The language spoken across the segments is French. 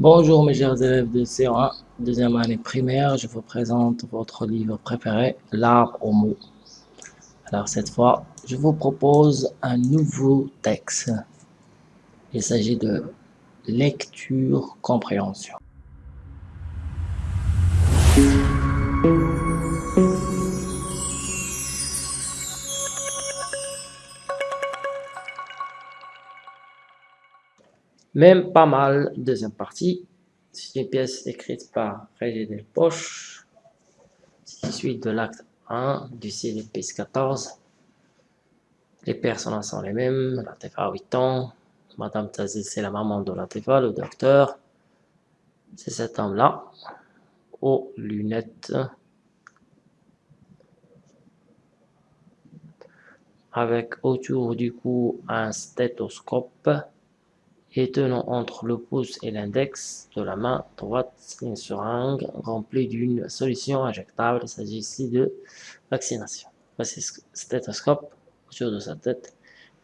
Bonjour mes chers élèves de C1, deuxième année primaire, je vous présente votre livre préféré, L'art au mot. Alors cette fois, je vous propose un nouveau texte. Il s'agit de lecture-compréhension. Même pas mal, deuxième partie. C'est une pièce écrite par Régis Delpoche, qui suit de l'acte 1 du CDP 14. Les personnages sont les mêmes, la TFA a 8 ans, Madame Tazé c'est la maman de la TFA, le docteur, c'est cet homme-là, aux lunettes, avec autour du cou un stéthoscope, et tenant entre le pouce et l'index de la main droite une seringue remplie d'une solution injectable. Il s'agit ici de vaccination. Voici stéthoscope autour de sa tête.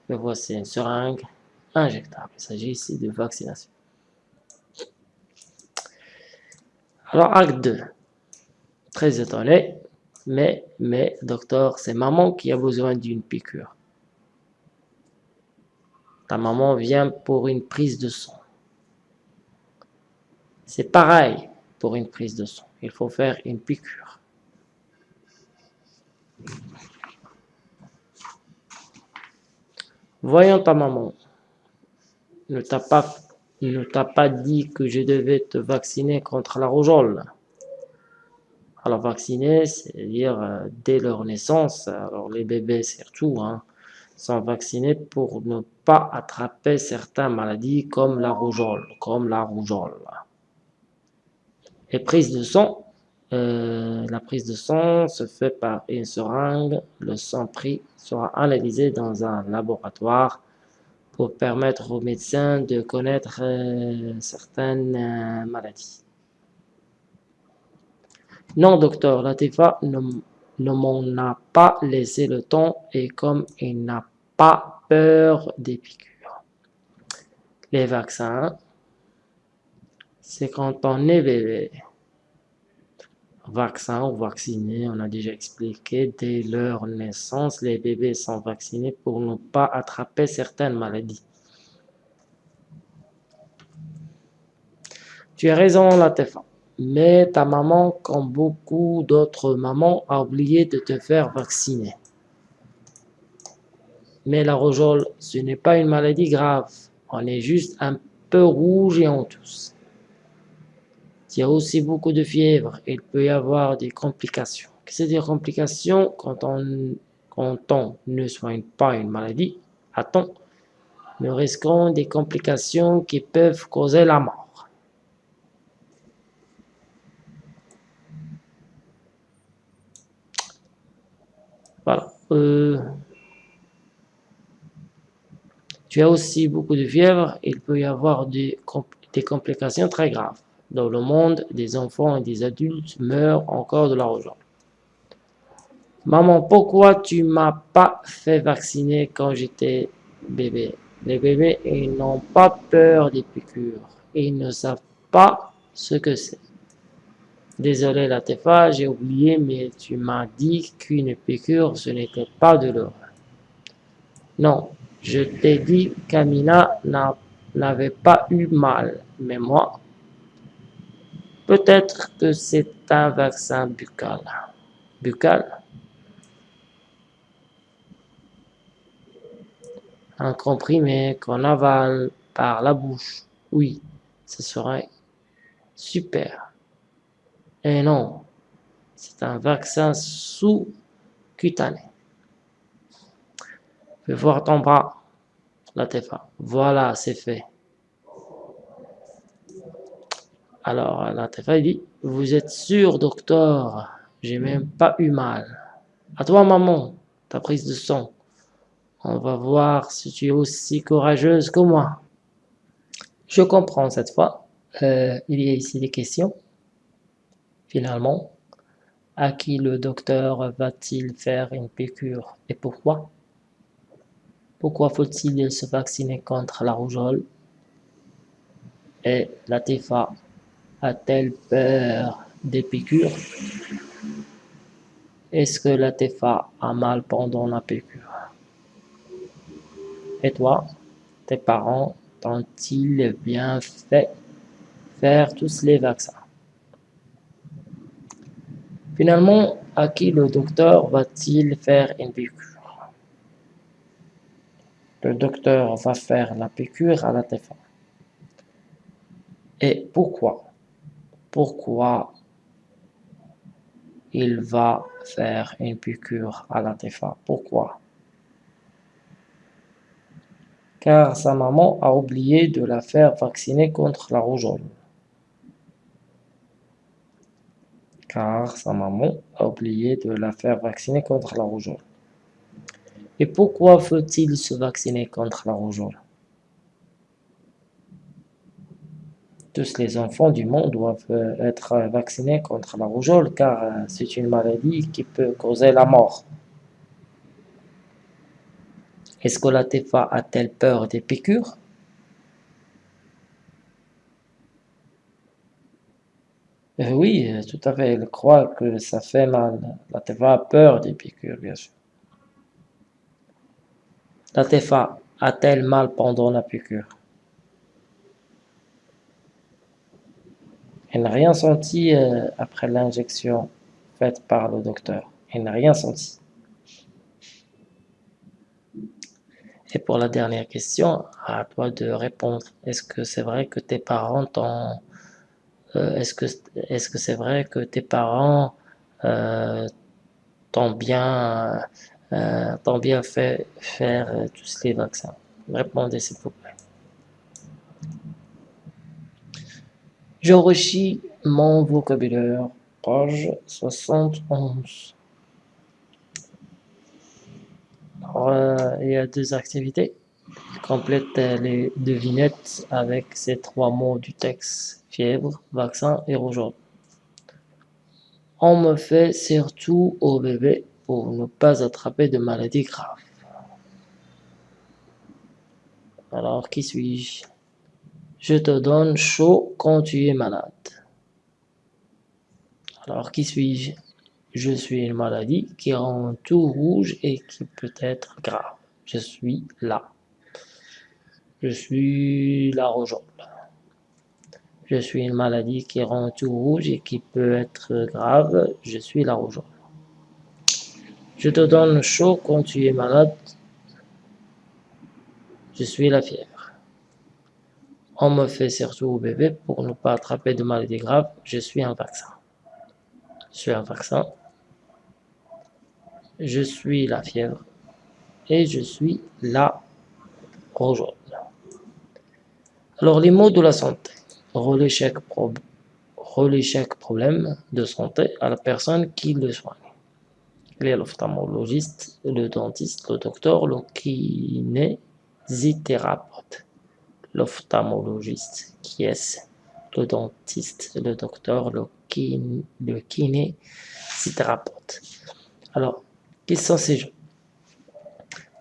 Et voici une seringue injectable. Il s'agit ici de vaccination. Alors, acte 2. Très étonné, mais, mais, docteur, c'est maman qui a besoin d'une piqûre. Ta maman vient pour une prise de sang. C'est pareil pour une prise de sang. Il faut faire une piqûre. Voyons ta maman. Ne t'a pas, dit que je devais te vacciner contre la rougeole. Alors vacciner, c'est-à-dire euh, dès leur naissance, alors les bébés surtout, hein, sont vaccinés pour ne pas attraper certaines maladies comme la rougeole, la. Et prise de sang, euh, la prise de sang se fait par une seringue. Le sang pris sera analysé dans un laboratoire pour permettre aux médecins de connaître euh, certaines euh, maladies. Non, docteur, la TIFA ne ne m'en a pas laissé le temps et comme il n'a pas peur des piqûres. Les vaccins, c'est quand on est bébé. Vaccin ou vacciné, on a déjà expliqué, dès leur naissance, les bébés sont vaccinés pour ne pas attraper certaines maladies. Tu as raison, la TFA. Mais ta maman, comme beaucoup d'autres mamans, a oublié de te faire vacciner. Mais la rougeole, ce n'est pas une maladie grave. On est juste un peu rouge et en tousse. Il y a aussi beaucoup de fièvre. Il peut y avoir des complications. Que des complications quand on, quand on ne soigne pas une maladie? À temps Nous risquons des complications qui peuvent causer la mort. Euh, tu as aussi beaucoup de fièvre, il peut y avoir des, complications très graves. Dans le monde, des enfants et des adultes meurent encore de la rougeole. Maman, pourquoi tu m'as pas fait vacciner quand j'étais bébé? Les bébés, n'ont pas peur des piqûres. Ils ne savent pas ce que c'est. Désolé Latefa, j'ai oublié, mais tu m'as dit qu'une piqûre, ce n'était pas de l'or. Non, je t'ai dit qu'Amina n'avait pas eu mal, mais moi, peut-être que c'est un vaccin buccal. Buccal? Un comprimé qu'on avale par la bouche. Oui, ce serait super. Et non, c'est un vaccin sous-cutané. Fais voir ton bras, la TFA. Voilà, c'est fait. Alors, la TFA dit, vous êtes sûr, docteur, j'ai même pas eu mal. À toi, maman, ta prise de sang. On va voir si tu es aussi courageuse que moi. Je comprends cette fois. Euh, il y a ici des questions. Finalement, à qui le docteur va-t-il faire une piqûre? Et pourquoi? Pourquoi faut-il se vacciner contre la rougeole? Et Latifa a-t-elle peur des piqûres? Est-ce que Latifa a mal pendant la piqûre? Et toi, tes parents t'ont-ils bien fait faire tous les vaccins? Finalement, à qui le docteur va-t-il faire une piqûre? Le docteur va faire la piqûre à la Latifa. Et pourquoi? Pourquoi il va faire une piqûre à la Latifa Pourquoi? Car sa maman a oublié de la faire vacciner contre la rougeole. Car sa maman a oublié de la faire vacciner contre la rougeole. Et pourquoi faut-il se vacciner contre la rougeole? Tous les enfants du monde doivent euh, être vaccinés contre la rougeole car euh, c'est une maladie qui peut causer la mort. Est-ce que la Tefa a-t-elle peur des piqûres? Euh, Oui, tout à fait, elle croit que ça fait mal. La Tefa a peur des piqûres, bien sûr. La Tefa a-t-elle mal pendant la piqûre? Elle n'a rien senti euh, après l'injection faite par le docteur. Elle n'a rien senti. Et pour la dernière question, à toi de répondre. Est-ce que c'est vrai que tes parents t'ont... Euh, est-ce que est-ce que c'est vrai que tes parents euh, t'ont bien, t'ont bien fait faire tous les vaccins? Répondez s'il vous plaît. J'enrichis mon vocabulaire, page 71. Euh, il y a deux activités. Complète les devinettes avec ces trois mots du texte fièvre, vaccin et rougeole. On me fait surtout au bébé pour ne pas attraper de maladies graves. Alors, qui suis-je? Je te donne chaud quand tu es malade. Alors, qui suis-je? Je suis une maladie qui rend tout rouge et qui peut être grave. Je suis là. Je suis la rougeole. Je suis une maladie qui rend tout rouge et qui peut être grave. Je suis la rougeole. Je te donne chaud quand tu es malade. Je suis la fièvre. On me fait surtout au bébé pour ne pas attraper de maladies graves. Je suis un vaccin. Je suis un vaccin. Je suis la fièvre. Et je suis la rougeole. Alors, les mots de la santé. Chaque, problème de santé à la personne qui le soigne. Il y l'ophtalmologiste, le dentiste, le docteur, le kinésithérapeute l'ophtalmologiste, qui est le dentiste, le docteur, le, kiné, le kinésithérapeute. Alors, qui sont ces gens?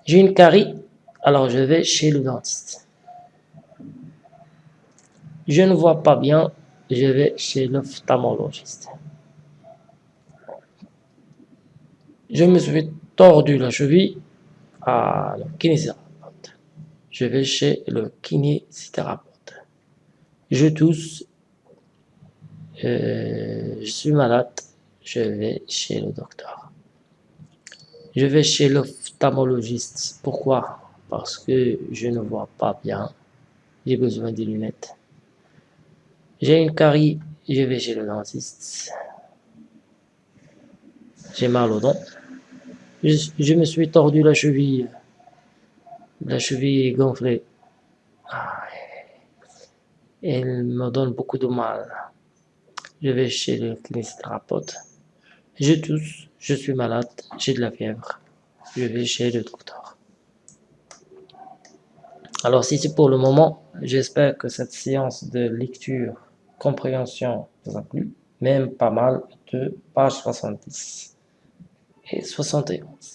J'ai une carie, alors je vais chez le dentiste. Je ne vois pas bien, je vais chez l'ophtalmologiste. Je me suis tordu la cheville à le je vais chez le kinésithérapeute. Je tousse, euh, je suis malade, je vais chez le docteur. Je vais chez l'ophtalmologiste. Pourquoi? Parce que je ne vois pas bien. J'ai besoin des lunettes. J'ai une carie, je vais chez le dentiste. J'ai mal aux dents. je me suis tordu la cheville la cheville est gonflée. Elle me donne beaucoup de mal. Je vais chez le kinésithérapeute. Je tousse, je suis malade, j'ai de la fièvre. Je vais chez le docteur. Alors si c'est pour le moment, j'espère que cette séance de lecture, compréhension plu, même pas mal de page 70 et 71.